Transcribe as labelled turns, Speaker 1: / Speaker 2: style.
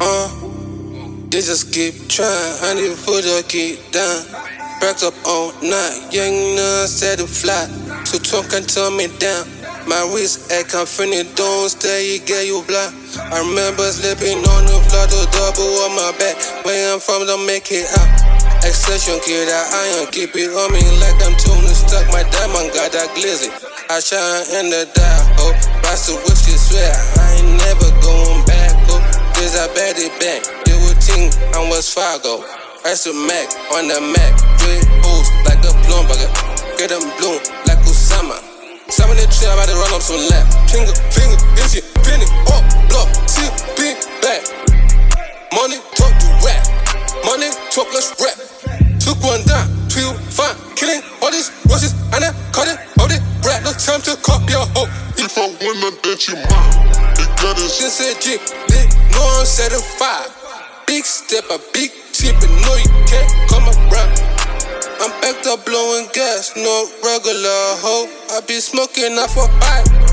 Speaker 1: Uh, just keep trying, I need to put a keep down. Backed up all night, young none said to fly. So talk and turn me down. My wrist act confident, don't stay, get you blind. I remember slipping on the floor, the double on my back. Where I'm from, don't make it out. Accession, get that iron, keep it on me like I'm tuning stuck. My diamond got that glizzy. I shine in the dark, oh. Bust the whiskey, swear I ain't never going back, back. They would think I'm West Fargo. That's a Mac on the Mac. Red boots like a Bloomberg. Get them bloom like Usama. Some of the tree, I'm about to run up some lap. Finger, finger, this shit, penny, up, block, see, big back. Money talk to rap. Money talk, let's rap. Took one down, two fine, killing all these rushes, and I
Speaker 2: If I win, I you us.
Speaker 1: Just said G, big, no I'm certified. Big step, a big tip, and no you can't come around. I'm backed up blowing gas, no regular hoe. I be smoking off a pipe.